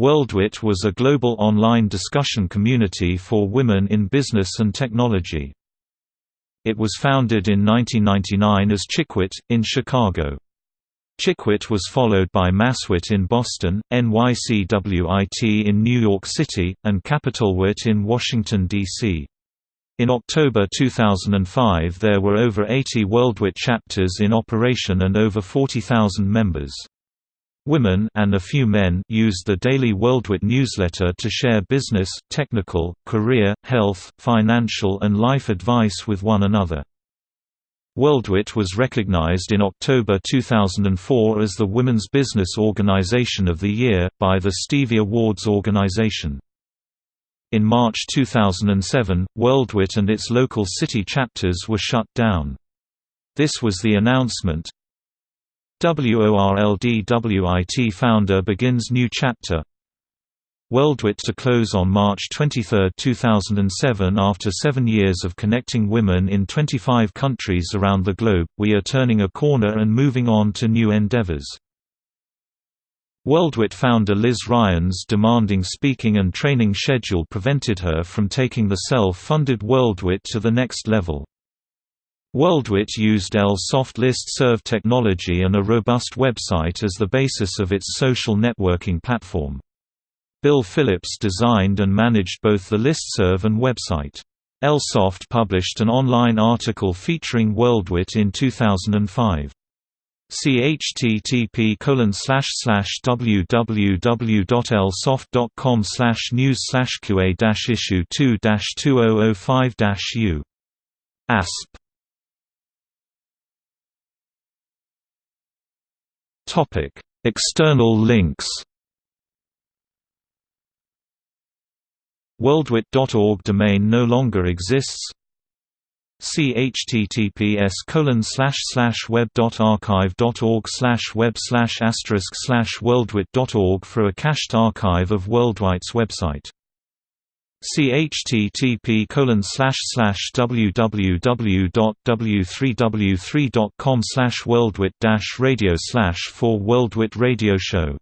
WorldWit was a global online discussion community for women in business and technology. It was founded in 1999 as Chickwit, in Chicago. Chickwit was followed by Masswit in Boston, NYCWIT in New York City, and CapitalWit in Washington, D.C. In October 2005 there were over 80 WorldWit chapters in operation and over 40,000 members. Women and a few men used the daily WorldWit newsletter to share business, technical, career, health, financial and life advice with one another. WorldWit was recognized in October 2004 as the Women's Business Organization of the Year, by the Stevie Awards organization. In March 2007, WorldWit and its local city chapters were shut down. This was the announcement. WORLDWIT founder begins new chapter WorldWit to close on March 23, 2007 After seven years of connecting women in 25 countries around the globe, we are turning a corner and moving on to new endeavors. WorldWit founder Liz Ryan's demanding speaking and training schedule prevented her from taking the self-funded WorldWit to the next level. WorldWit used L-Soft listserv technology and a robust website as the basis of its social networking platform. Bill Phillips designed and managed both the listserv and website. L-Soft published an online article featuring WorldWit in 2005. See http www.lsoft.com news qa issue 2 2005 u asp External links WorldWit.org domain no longer exists See https web.archive.org web asterisk worldwit.org for a cached archive of WorldWit's website. Http www.w3w3.com slash worldwit radio slash for WorldWit radio show